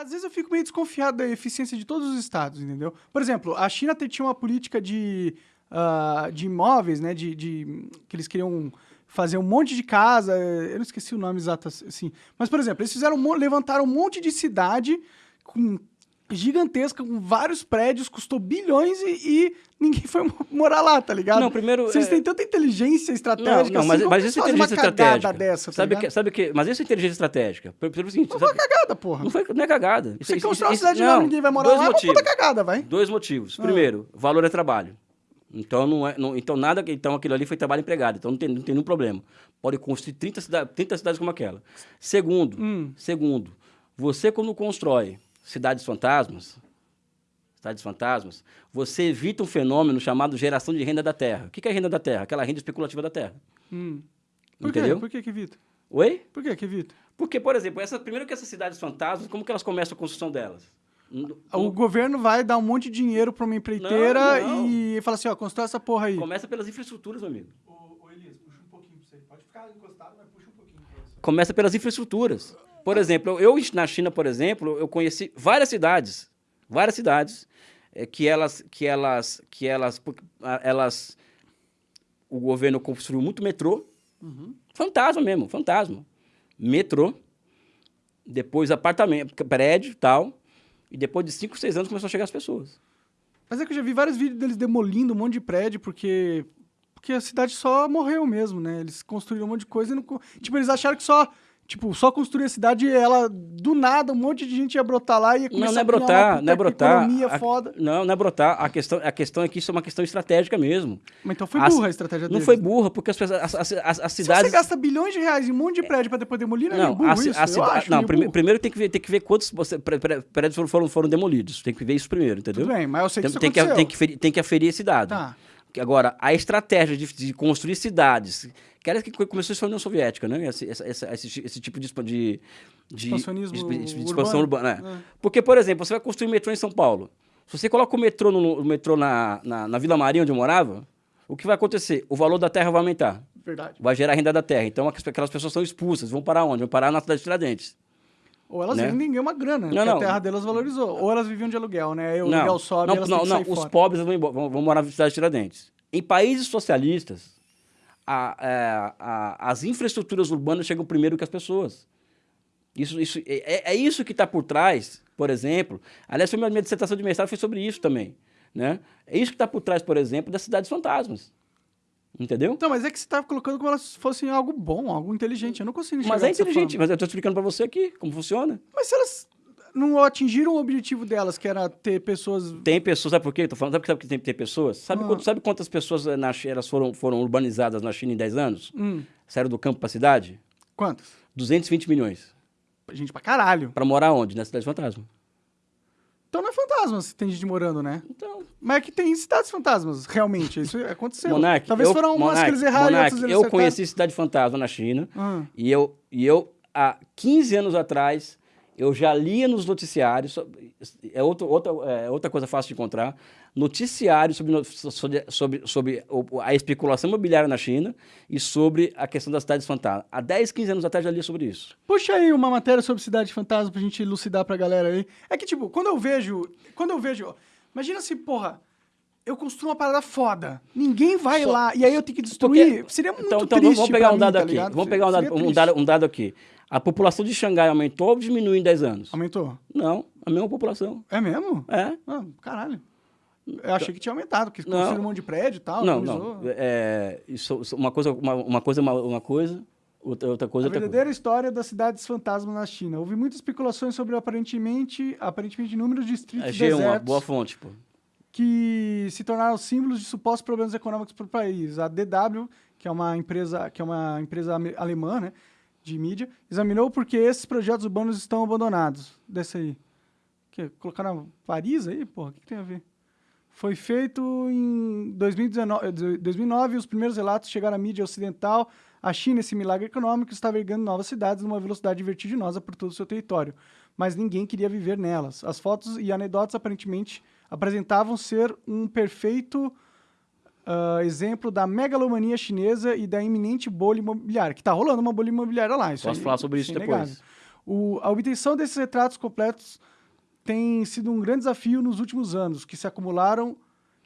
às vezes eu fico meio desconfiado da eficiência de todos os estados, entendeu? Por exemplo, a China tinha uma política de, uh, de imóveis, né? De, de, que eles queriam fazer um monte de casa, eu não esqueci o nome exato assim. Mas, por exemplo, eles fizeram, levantaram um monte de cidade com gigantesca, com vários prédios, custou bilhões e, e, ninguém foi morar lá, tá ligado? Não, primeiro... Vocês é... têm tanta inteligência estratégica não, não, mas, assim, mas isso é inteligência estratégica. Dessa, tá sabe, que, sabe que... Mas isso é inteligência estratégica. Pelo, seguinte, não foi cagada, porra. Não, foi, não é cagada. Você isso, constrói uma cidade não, ninguém vai morar lá, motivos. é uma puta cagada, vai. Dois motivos. Ah. Primeiro, valor é trabalho. Então, não é, não, então, nada, então aquilo ali foi trabalho empregado, então não tem, não tem nenhum problema. Pode construir 30, cida, 30 cidades como aquela. Segundo, hum. segundo, você quando constrói cidades fantasmas, cidades fantasmas, você evita um fenômeno chamado geração de renda da terra. O que é renda da terra? Aquela renda especulativa da terra. Hum. Por Entendeu? Quê? Por que, que evita? Oi? Por que, que evita? Porque, por exemplo, essa, primeiro que essas cidades fantasmas, como que elas começam a construção delas? O governo vai dar um monte de dinheiro para uma empreiteira não, não. e fala assim, ó, constrói essa porra aí. Começa pelas infraestruturas, meu amigo. Ô, ô Elias, puxa um pouquinho pra você. Pode ficar encostado, mas puxa um pouquinho. Começa pelas infraestruturas. Por exemplo, eu na China, por exemplo, eu conheci várias cidades, várias cidades é, que elas, que elas, que elas, elas, o governo construiu muito metrô, uhum. fantasma mesmo, fantasma, metrô, depois apartamento, prédio, tal, e depois de 5, 6 anos começou a chegar as pessoas. Mas é que eu já vi vários vídeos deles demolindo um monte de prédio porque porque a cidade só morreu mesmo, né? Eles construíram um monte de coisa e não tipo eles acharam que só Tipo, só construir a cidade e ela, do nada, um monte de gente ia brotar lá e ia começar não, não é brotar, não é brotar. economia a, foda. Não, não é brotar. A questão, a questão é que isso é uma questão estratégica mesmo. Mas então foi burra a, a estratégia deles. Não foi burra, porque as, pessoas, as, as, as, cidades... Se você gasta bilhões de reais em um monte de prédio para depois demolir, não, é burro a, isso, a, cida... Não, prime, primeiro tem que ver, tem que ver quantos prédios foram, foram, foram demolidos. Tem que ver isso primeiro, entendeu? Tudo bem, mas eu sei que tem, isso tem que, tem, que, tem que aferir esse dado. Tá. Agora, a estratégia de, de construir cidades, que era que começou na União Soviética, né? Esse, esse, esse, esse tipo de, de, de, de, expansão urbana. urbana é. É. Porque, por exemplo, você vai construir um metrô em São Paulo. Se você coloca o metrô, no, o metrô na, na, na Vila Maria, onde eu morava, o que vai acontecer? O valor da terra vai aumentar. Verdade. Vai gerar renda da terra. Então, aquelas pessoas são expulsas. Vão parar onde? Vão parar na cidade de Tiradentes. Ou elas né? vendem uma grana, não, não. a terra delas valorizou. Ou elas viviam de aluguel, né? Aí o não, aluguel sobe não, elas não, não. Os fora. pobres vão, vão, vão morar na cidade de Tiradentes. Em países socialistas, a, a, a, as infraestruturas urbanas chegam primeiro que as pessoas. Isso, isso, é, é isso que está por trás, por exemplo. Aliás, minha, minha dissertação de mestrado foi sobre isso também. Né? É isso que está por trás, por exemplo, das cidades fantasmas. Entendeu? Então, mas é que você está colocando como elas fossem algo bom, algo inteligente. Eu não consigo enxergar Mas é inteligente, mas eu estou explicando para você aqui como funciona. Mas se elas não atingiram o objetivo delas, que era ter pessoas. Tem pessoas, sabe por quê? Tô falando, sabe, sabe que tem que ter pessoas? Sabe, ah. quanto, sabe quantas pessoas eh, na, elas foram, foram urbanizadas na China em 10 anos? Hum. Saíram do campo para a cidade? Quantas? 220 milhões. Gente pra caralho. Para morar onde? Na cidade fantasma. Então não é fantasma se tem gente morando, né? Então. Mas é que tem cidades fantasmas, realmente. Isso aconteceu. Monark, Talvez eu, foram umas Monark, que eles erraram Monark, Eu acertaram. conheci cidade fantasma na China. Ah. E, eu, e eu, há 15 anos atrás, eu já lia nos noticiários, é outra, outra, é outra coisa fácil de encontrar, noticiários sobre, sobre, sobre, sobre a especulação imobiliária na China e sobre a questão das cidades fantasmas. Há 10, 15 anos atrás já li sobre isso. Puxa aí uma matéria sobre cidade fantasma pra gente elucidar pra galera aí. É que, tipo, quando eu vejo... Quando eu vejo... Imagina se, porra eu construo uma parada foda. Ninguém vai Só, lá. E aí eu tenho que destruir. Porque, Seria muito então, então, triste. Vamos pegar um dado mim, aqui. Tá vamos pegar um dado, um, dado, um dado aqui. A população de Xangai aumentou ou diminuiu em 10 anos? Aumentou? Não, a mesma população. É mesmo? É. Ah, caralho. Eu achei que tinha aumentado, porque construíram um monte de prédio e tal. Não, não. É, isso, uma coisa, uma, uma coisa, uma, uma coisa, outra, outra coisa, a outra verdadeira coisa. história das cidades fantasmas na China. Houve muitas especulações sobre aparentemente, aparentemente números de distritos Achei desertos. uma boa fonte, pô. Que se tornaram símbolos de supostos problemas econômicos para o país. A DW, que é uma empresa, que é uma empresa alemã, né? De mídia, examinou porque esses projetos urbanos estão abandonados. Desse aí. Que, colocaram Paris aí? Porra, o que, que, tem a ver? Foi feito em 2019, 2009 os primeiros relatos chegaram à mídia ocidental. A China, esse milagre econômico, estava erguendo novas cidades numa velocidade vertiginosa por todo o seu território. Mas ninguém queria viver nelas. As fotos e anedotas aparentemente apresentavam ser um perfeito uh, exemplo da megalomania chinesa e da iminente bolha imobiliária, que está rolando uma bolha imobiliária lá. Isso Posso aí, falar sobre isso, depois. O, a obtenção desses retratos completos tem sido um grande desafio nos últimos anos, que se acumularam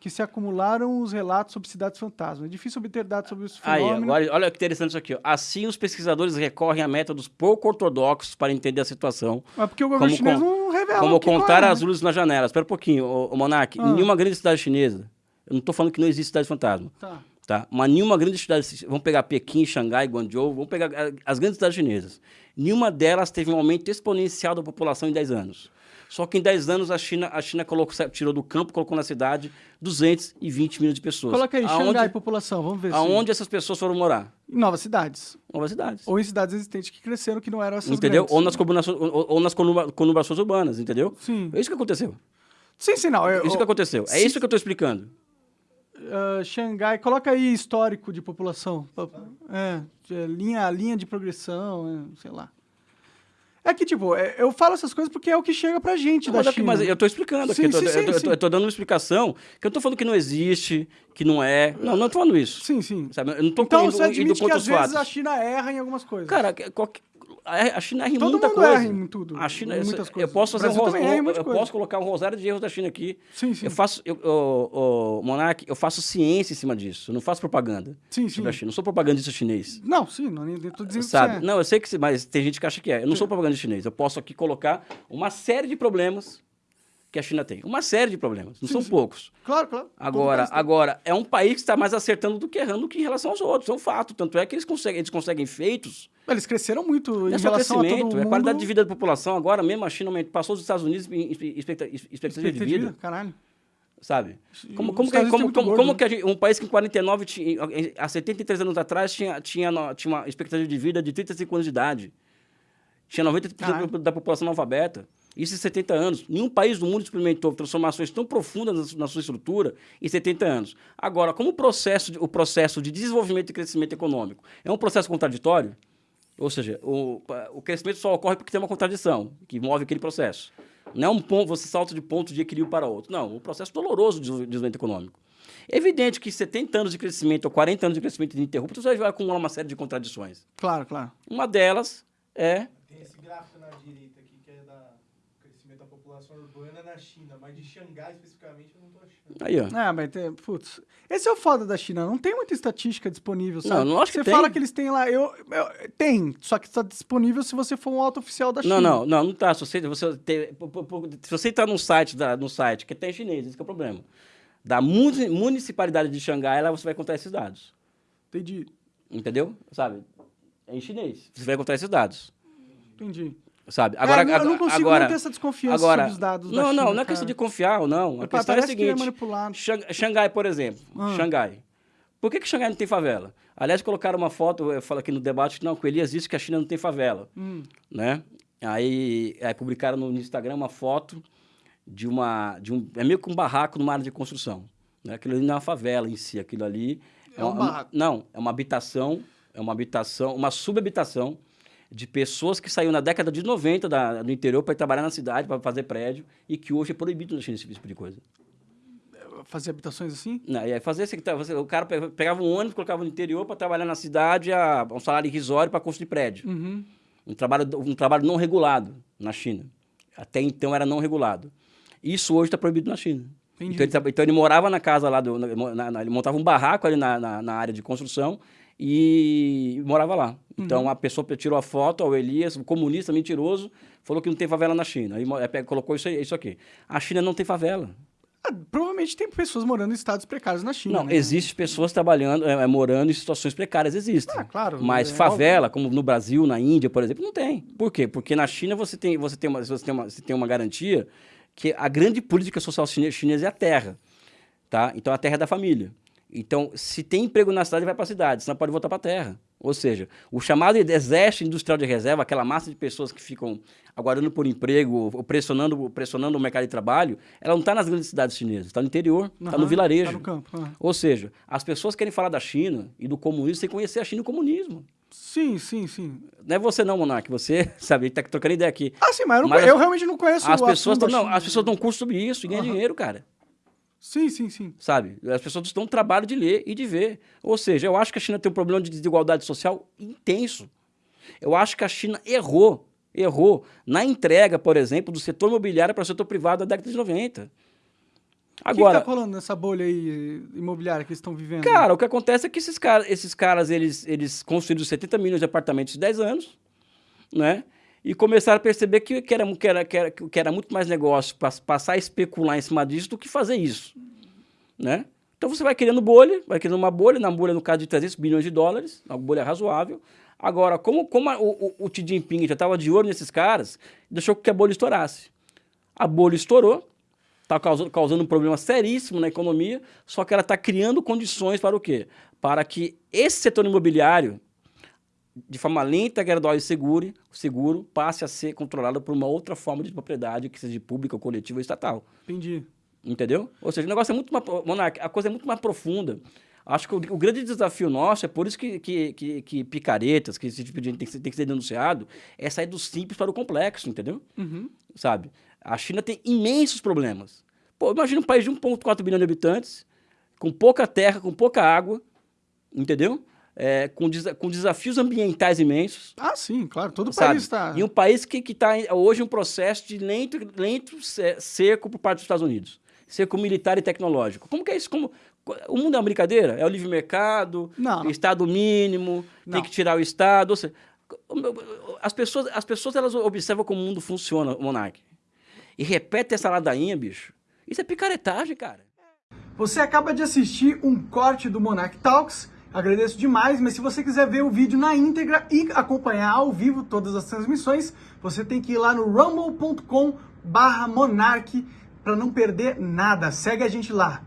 que se acumularam os relatos sobre cidades fantasmas. É difícil obter dados sobre esse Aí, fenômeno. agora, olha que interessante isso aqui. ó. Assim, os pesquisadores recorrem a métodos pouco ortodoxos para entender a situação. Mas porque o governo Como chinês não revela Como o contar qual é, as né? luzes nas janelas. Espera um pouquinho, ô, ô Monark. Ah. Em nenhuma grande cidade chinesa, eu não estou falando que não existe cidade fantasma, Tá. tá? Mas nenhuma grande cidade, vamos pegar Pequim, Xangai, Guangzhou, vamos pegar ah, as grandes cidades chinesas. Nenhuma delas teve um aumento exponencial da população em 10 anos. Só que em 10 anos a China, a China colocou, tirou do campo, colocou na cidade 220 milhões de pessoas. Coloca aí, aonde, Xangai, população, vamos ver. se- aonde essas pessoas foram morar? Em novas cidades. Novas cidades. Ou em cidades existentes que cresceram, que não eram essas entendeu? grandes. Ou nas, combinações, ou, ou nas conurba- conurbações urbanas, entendeu? Sim. É isso que aconteceu. Sim, sim, não. eu- Isso que aconteceu. É se- isso que eu estou explicando. Ah, Xangai, coloca aí histórico de população. É, de- linha, linha de progressão, é, sei lá. É que, tipo, é, eu falo essas coisas porque é o que chega pra gente Não, da mas, é que- China. mas eu estou explicando aqui. Sim, eu, tô, sim, eu, tô- eu tô- eu tô dando uma explicação que eu estou falando que não existe, que não é. Não, não estou falando isso. Sim, sim. Sabe? Eu não estou Então indo, você indo admite que contra às vezes fatos. a China erra em algumas coisas. Cara, que- qualquer- a China erra em Todo muita mundo coisa. erra em tudo, A China, em eu- muitas eu, coisas. posso O fazer um eu coisa. posso colocar um rosário de erros da China aqui. Sim, sim. Eu faço, eu, o, o, Monark, eu faço ciência em cima disso. Eu não faço propaganda Sim, sim. China. Não sou propagandista chinês. Não, sim, não, tô dizendo Sabe? que é. Não, eu sei que, mas tem gente que acha que é. Eu não sou propaganda chinês. Eu posso aqui colocar uma série de problemas que a China tem. Uma série de problemas. Não Sim, são sim. poucos. Claro, claro. Agora, agora, é um país que está mais acertando do que errando que em relação aos outros. É um fato. Tanto é que eles conseguem, eles conseguem feitos. Eles cresceram muito Não em é só relação a todo crescimento, mundo. é qualidade de vida da população. Agora mesmo a China passou dos Estados Unidos em expectativa, expectativa de vida. Caralho. sabe? Como, os como, que, como, é como, como né? que gente- um país que em 49, tinha, há 73 anos atrás, tinha, tinha, tinha uma expectativa de vida de 35 anos de idade. Tinha 90% Caralho. da população analfabeta. Isso em 70 anos. Nenhum país do mundo experimentou transformações tão profundas na, su- na sua estrutura em 70 anos. Agora, como o processo, de, o processo de desenvolvimento e crescimento econômico é um processo contraditório, ou seja, o, o crescimento só ocorre porque tem uma contradição que move aquele processo. Não é um ponto, você salta de ponto de equilíbrio para outro. Não, um processo doloroso de desenvolvimento econômico. É evidente que 70 anos de crescimento ou 40 anos de crescimento ininterrupto, você vai acumular uma série de contradições. Claro, claro. Uma delas é Tem esse gráfico na direita aqui que é da crescimento da população urbana na China, mas de Xangai especificamente eu não tô achando. Aí, ó. É, mas tem, putz. Esse é o foda da China. Não tem muita estatística disponível, sabe? não acho que Você tem. fala que eles têm lá. Eu, eu- tem, só que está disponível se você for um alto oficial da China. Não, não, não, não tá. Se você, você, tem- se você entrar num site, da, no site que tem em chinês, esse que é o problema. Da muni- municipalidade de Xangai, lá você vai encontrar esses dados. Entendi. Entendeu? Sabe? É em chinês. Você vai encontrar esses dados. Entendi. Sabe? Agora, É, eu não consigo agora, não ter essa desconfiança agora, sobre os dados da não, China, não, não é cara. questão de confiar ou não. A É, questão é a é seguinte. Xang- Xangai, por exemplo. Ah. Xangai. Por que, que Xangai não tem favela? Aliás, colocaram uma foto, eu falo aqui no debate, que não, que o Elias disse que a China não tem favela. Hum. Né? Aí, aí publicaram no Instagram uma foto de uma. De um, é meio que um barraco numa área de construção. Né? Aquilo ali não é uma favela em si, aquilo ali. É um uma- barraco. Não, é uma habitação, é uma habitação, uma subhabitação de pessoas que saíram na década de 90 da, do interior para trabalhar na cidade, para fazer prédio, e que hoje é proibido na China esse tipo de coisa. Fazer habitações assim? Não, e aí fazia você- o cara pe- pegava um ônibus, colocava no interior para trabalhar na cidade a um salário irrisório para construir prédio. Uhum. Um trabalho, um trabalho não regulado na China. Até então era não regulado. Isso hoje está proibido na China. Então ele, tra- então ele morava na casa lá, do, na- na- ele montava um barraco ali na, na área de construção e morava lá. Então a pessoa tirou a foto, o Elias, um comunista mentiroso, falou que não tem favela na China. Aí pega- colocou isso, aí- isso aqui. A China não tem favela. Ah, provavelmente tem pessoas morando em estados precários na China. Não, né? existem pessoas trabalhando, é, é, morando em situações precárias, existem. Ah, claro, Mas é favela, como no Brasil, na Índia, por exemplo, não tem. Por quê? Porque na China você tem, você tem, uma, você tem, uma, você tem uma garantia que a grande política social chine- chinesa é a terra. Tá? Então a terra é da família. Então, se tem emprego na cidade, vai para a cidade, senão pode voltar para a terra. Ou seja, o chamado exército industrial de reserva, aquela massa de pessoas que ficam aguardando por emprego, ou pressionando, pressionando o mercado de trabalho, ela não está nas grandes cidades chinesas, está no interior, está Aham, no vilarejo. Tá no campo. ah. Ou seja, as pessoas querem falar da China e do comunismo sem conhecer a China e o comunismo. Sim, sim, sim. Não é você não, Monark, você, sabe, está trocando ideia aqui. Ah, sim, mas eu, não Mas eu realmente não conheço As pessoas, não, as pessoas dão curso sobre isso e ganham Aham. dinheiro, cara. Sim, sim, sim. Sabe? As pessoas dão trabalho de ler e de ver. Ou seja, eu acho que a China tem um problema de desigualdade social intenso. Eu acho que a China errou Errou na entrega, por exemplo, do setor imobiliário para o setor privado da década de 90. Agora, o que, está rolando nessa bolha aí imobiliária que eles estão vivendo? Cara, o que acontece é que esses caras, esses caras eles, eles construíram 70 milhões de apartamentos em 10 anos, né? E começaram a perceber que, que, era, que, era, que, era, que era muito mais negócio passar a especular em cima disso do que fazer isso, né? Então você vai criando bolha, vai criando uma bolha, na bolha no caso de 300 bilhões de dólares, uma bolha razoável. Agora, como, como a, o, o Xi Jinping já estava de olho nesses caras, deixou que a bolha estourasse. A bolha estourou, está causando, causando um problema seríssimo na economia, só que ela está criando condições para o quê? Para que esse setor imobiliário, de forma lenta, gradual e seguro, seguro, passe a ser controlado por uma outra forma de propriedade, que seja pública, coletiva ou estatal. Entendi. Entendeu? Ou seja, o negócio é muito mais. Monark, a coisa é muito mais profunda. Acho que o, o, grande desafio nosso é por isso que, que, que, que, picaretas, que esse tipo de gente tem que, ser, tem que ser denunciado, é sair do simples para o complexo, entendeu? Uhum. Sabe? A China tem imensos problemas. Pô, imagina um país de 1,4 bilhão de habitantes, com pouca terra, com pouca água, entendeu? É, com, com desafios ambientais imensos. Ah, sim, claro, todo o país está... E um país que está hoje um processo de lento, lento seco por parte dos Estados Unidos. Seco militar e tecnológico. Como que é isso? Como, o mundo é uma brincadeira? É o livre mercado, não, não. Estado mínimo, não. tem que tirar o Estado. Ou seja, as pessoas, as pessoas elas observam como o mundo funciona, Monark e repete essa ladainha, bicho, isso é picaretagem, cara. Você acaba de assistir um corte do Monarch Talks, agradeço demais, mas se você quiser ver o vídeo na íntegra e acompanhar ao vivo todas as transmissões, você tem que ir lá no rumble.com barra Monark para não perder nada. Segue a gente lá.